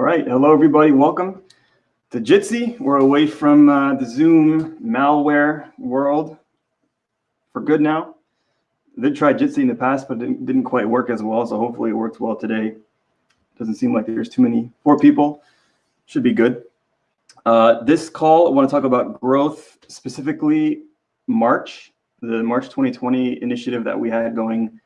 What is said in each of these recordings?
All right, hello everybody, welcome to Jitsi. We're away from uh, the Zoom malware world for good now. Did try Jitsi in the past, but it didn't quite work as well, so hopefully it works well today. Doesn't seem like there's too many, four people, should be good. Uh, this call, I want to talk about growth, specifically March, the March 2020 initiative that we had going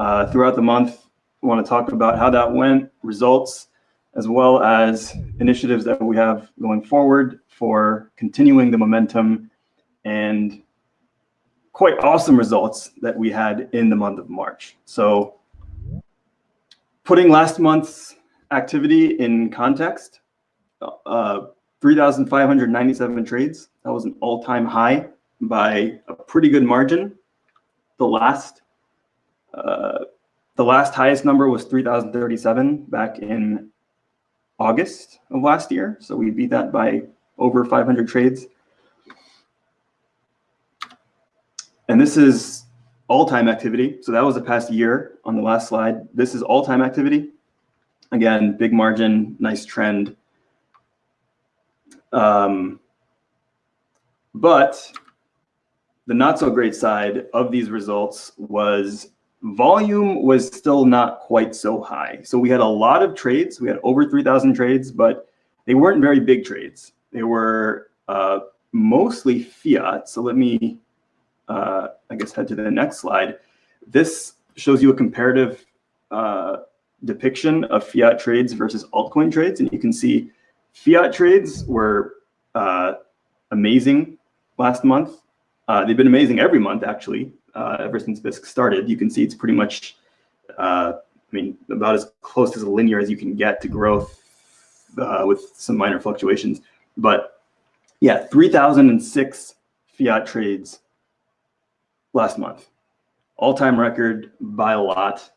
uh, throughout the month. I want to talk about how that went, results, as well as initiatives that we have going forward for continuing the momentum and quite awesome results that we had in the month of March. So putting last month's activity in context, uh, 3,597 trades. That was an all-time high by a pretty good margin. The last, uh, the last highest number was 3,037 back in August of last year. So we beat that by over 500 trades. And this is all-time activity. So that was the past year on the last slide. This is all-time activity. Again, big margin, nice trend. Um, but the not so great side of these results was volume was still not quite so high. So we had a lot of trades. We had over 3,000 trades, but they weren't very big trades. They were uh, mostly fiat. So let me, uh, I guess, head to the next slide. This shows you a comparative uh, depiction of fiat trades versus altcoin trades. And you can see fiat trades were uh, amazing last month. Uh, they've been amazing every month, actually uh, ever since Bisq started. You can see it's pretty much, uh, I mean, about as close as linear as you can get to growth uh, with some minor fluctuations. But yeah, 3,006 fiat trades last month, all-time record by a lot.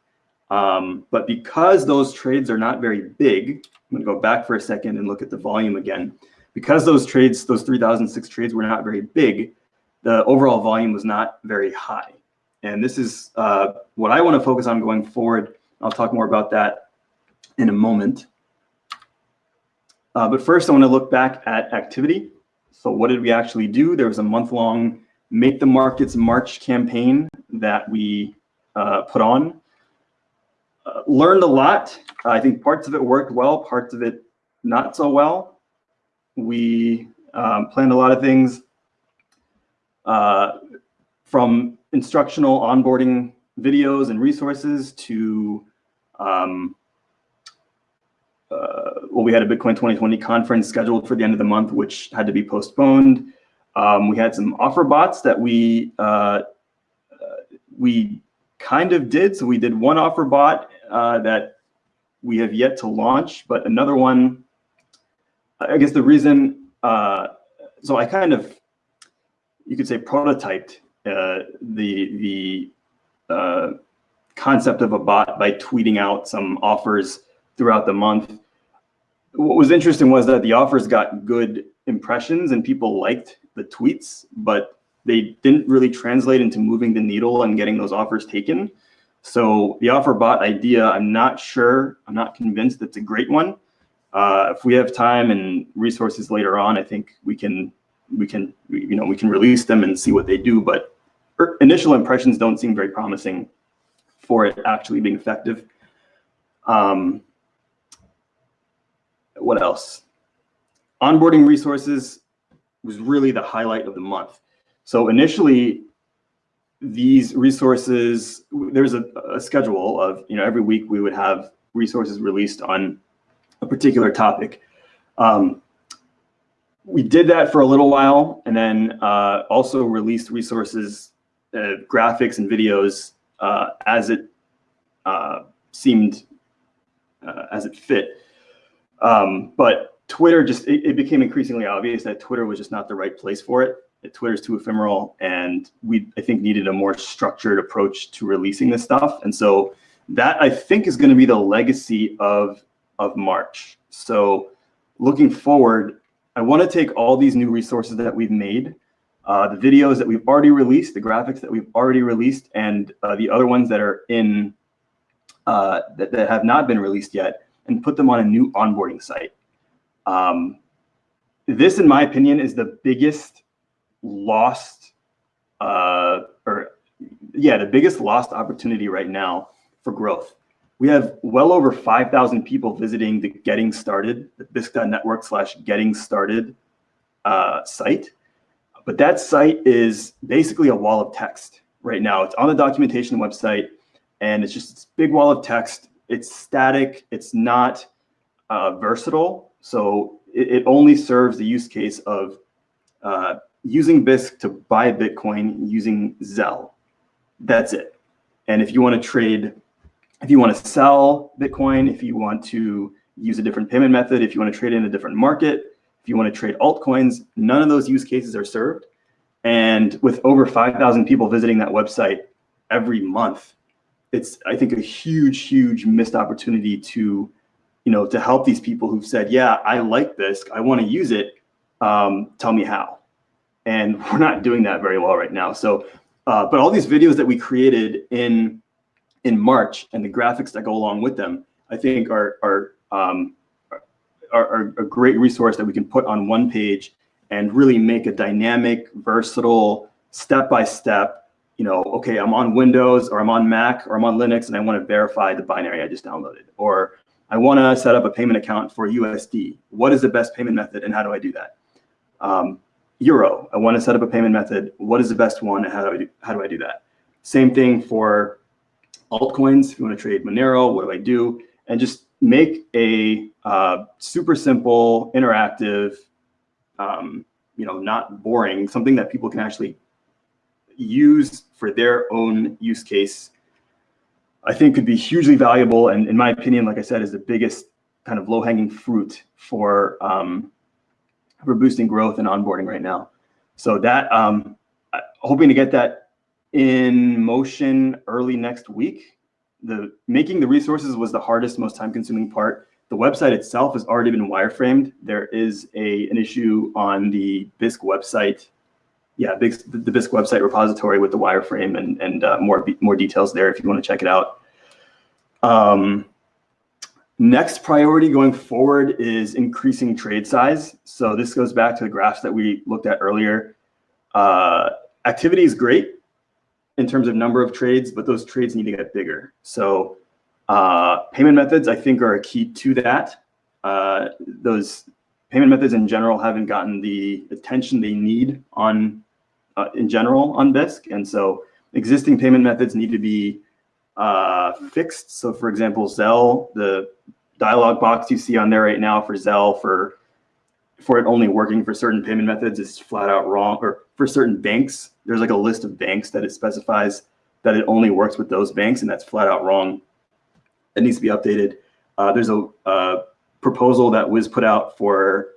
Um, but because those trades are not very big, I'm gonna go back for a second and look at the volume again. Because those trades, those 3,006 trades were not very big, the overall volume was not very high. And this is uh, what I want to focus on going forward. I'll talk more about that in a moment. Uh, but first, I want to look back at activity. So what did we actually do? There was a month-long Make the Markets March campaign that we uh, put on. Uh, learned a lot. I think parts of it worked well, parts of it not so well. We um, planned a lot of things uh, from instructional onboarding videos and resources to um, uh, well, we had a Bitcoin 2020 conference scheduled for the end of the month, which had to be postponed. Um, we had some offer bots that we uh, uh, we kind of did. So we did one offer bot uh, that we have yet to launch, but another one. I guess the reason. Uh, so I kind of you could say prototyped uh, the the uh, concept of a bot by tweeting out some offers throughout the month. What was interesting was that the offers got good impressions and people liked the tweets, but they didn't really translate into moving the needle and getting those offers taken. So the offer bot idea, I'm not sure, I'm not convinced it's a great one. Uh, if we have time and resources later on, I think we can we can, you know, we can release them and see what they do, but er, initial impressions don't seem very promising for it actually being effective. Um, what else? Onboarding resources was really the highlight of the month. So initially, these resources, there's a, a, schedule of, you know, every week we would have resources released on a particular topic. Um, we did that for a little while and then uh, also released resources, uh, graphics and videos uh, as it uh, seemed, uh, as it fit. Um, but Twitter just, it, it, became increasingly obvious that Twitter was just not the right place for it. Twitter's too ephemeral and we, I think, needed a more structured approach to releasing this stuff. And so that I think is gonna be the legacy of, of March. So looking forward, I want to take all these new resources that we've made, uh, the videos that we've already released, the graphics that we've already released, and uh, the other ones that are in uh, that, that have not been released yet, and put them on a new onboarding site. Um, this, in my opinion, is the biggest lost, uh, or yeah, the biggest lost opportunity right now for growth. We have well over 5,000 people visiting the Getting Started, the Bisq.network slash Getting Started uh, site. But that site is basically a wall of text right now. It's on the documentation website, and it's just this big wall of text. It's static. It's not uh, versatile. So it, it, only serves the use case of uh, using Bisq to buy Bitcoin using Zelle. That's it. And if you want to trade, if you want to sell Bitcoin, if you want to use a different payment method, if you want to trade in a different market, if you want to trade altcoins, none of those use cases are served. And with over 5,000 people visiting that website every month, it's, I think, a huge, huge missed opportunity to, you know, to help these people who've said, yeah, I like this, I want to use it, um, tell me how. And we're not doing that very well right now. So, uh, but all these videos that we created in, in March and the graphics that go along with them, I think are, are, um, are, are a great resource that we can put on one page and really make a dynamic, versatile, step-by-step, you know, okay, I'm on Windows or I'm on Mac or I'm on Linux and I want to verify the binary I just downloaded. Or I want to set up a payment account for USD. What is the best payment method and how do I do that? Um, Euro, I want to set up a payment method. What is the best one and how do I do, how do, I do that? Same thing for altcoins. If you want to trade Monero, what do I do? And just make a uh, super simple, interactive, um, you know, not boring, something that people can actually use for their own use case, I think could be hugely valuable. And in my opinion, like I said, is the biggest kind of low hanging fruit for, um, for boosting growth and onboarding right now. So that, um, hoping to get that in motion early next week. The making the resources was the hardest, most time consuming part. The website itself has already been wireframed. There is a an issue on the Bisq website. Yeah, Bisq, the Bisq website repository with the wireframe and, and uh, more, more details there if you want to check it out. Um, next priority going forward is increasing trade size. So this goes back to the graphs that we looked at earlier. Uh, activity is great in terms of number of trades, but those trades need to get bigger. So uh, payment methods, I think, are a key to that. Uh, those payment methods in general haven't gotten the attention they need on, uh, in general, on Bisq. And so existing payment methods need to be uh, fixed. So for example, Zelle, the dialog box you see on there right now for Zelle for for it only working for certain payment methods is flat out wrong. Or for certain banks, there's like a list of banks that it specifies that it only works with those banks, and that's flat out wrong It needs to be updated. Uh, there's a, proposal that was put out for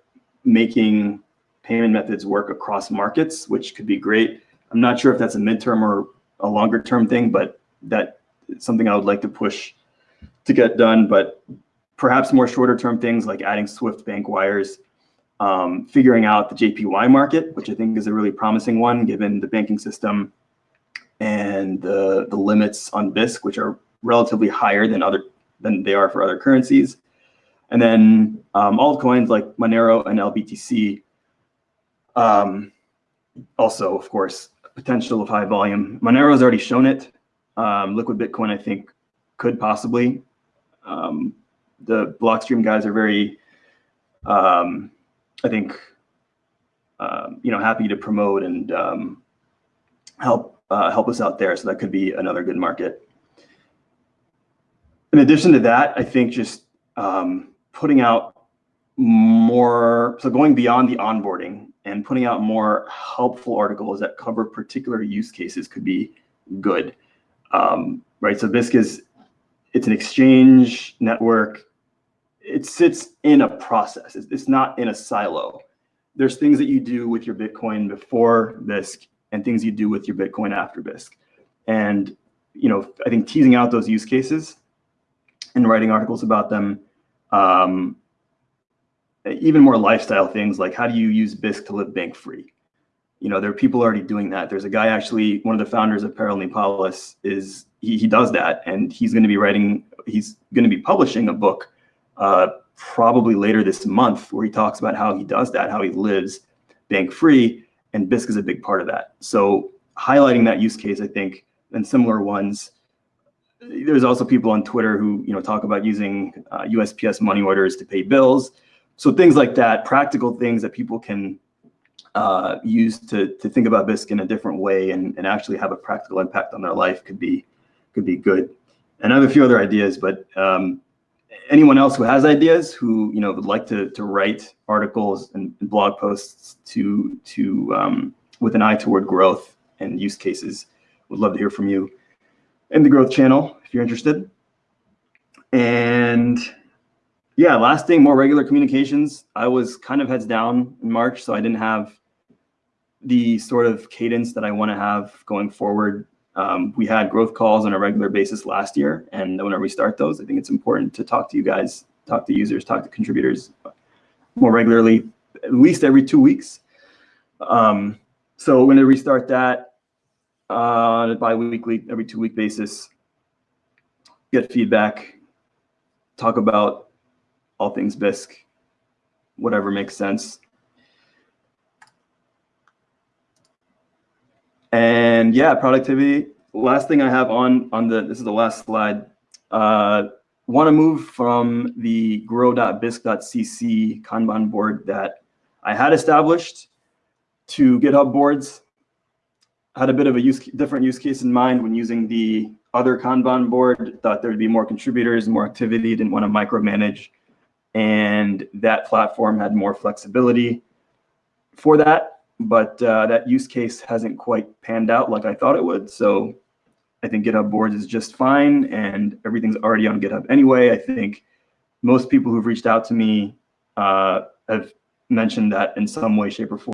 making payment methods work across markets, which could be great. I'm not sure if that's a midterm or a longer term thing, but that is something I would like to push to get done. But perhaps more shorter term things like adding Swift bank wires, um, figuring out the JPY market, which I think is a really promising one given the banking system and the, the limits on Bisq, which are relatively higher than other than they are for other currencies. And then um, altcoins like Monero and LBTC, um, also, of course, potential of high volume. Monero has already shown it. Um, Liquid Bitcoin, I think, could possibly. Um, the Blockstream guys are very, um, I think, uh, you know, happy to promote and um, help uh, help us out there. So that could be another good market in addition to that, I think just um, putting out more, so going beyond the onboarding and putting out more helpful articles that cover particular use cases could be good, um, right? So Bisq is, it's an exchange network. It sits in a process. It's, not in a silo. There's things that you do with your Bitcoin before Bisq and things you do with your Bitcoin after Bisq. And, you know, I think teasing out those use cases and writing articles about them. Um, even more lifestyle things like how do you use Bisq to live bank free? You know, there are people already doing that. There's a guy actually, one of the founders of Parallel is he, he does that and he's going to be writing, he's going to be publishing a book uh, probably later this month where he talks about how he does that, how he lives bank free, and Bisq is a big part of that. So highlighting that use case, I think, and similar ones. There's also people on Twitter who you know talk about using uh, USPS money orders to pay bills. So things like that, practical things that people can uh, use to to think about Bisq in a different way and, and actually have a practical impact on their life could be could be good. And I have a few other ideas, but um, anyone else who has ideas who you know would like to to write articles and blog posts to to um, with an eye toward growth and use cases, would love to hear from you in the growth channel if you're interested. And yeah, last thing, more regular communications. I was kind of heads down in March, so I didn't have the sort of cadence that I want to have going forward. Um, we had growth calls on a regular basis last year, and whenever we start those, I think it's important to talk to you guys, talk to users, talk to contributors more regularly, at least every two weeks. Um, so we're going to restart that uh, on a bi-weekly, every two-week basis. Get feedback, talk about all things Bisq, whatever makes sense. And yeah, productivity. Last thing I have on on the this is the last slide. Uh, Want to move from the grow.bisq.cc Kanban board that I had established to GitHub boards. Had a bit of a use different use case in mind when using the other Kanban board. Thought there would be more contributors, more activity. Didn't want to micromanage, and that platform had more flexibility for that but uh, that use case hasn't quite panned out like I thought it would. So I think GitHub Boards is just fine and everything's already on GitHub anyway. I think most people who've reached out to me uh, have mentioned that in some way, shape, or form.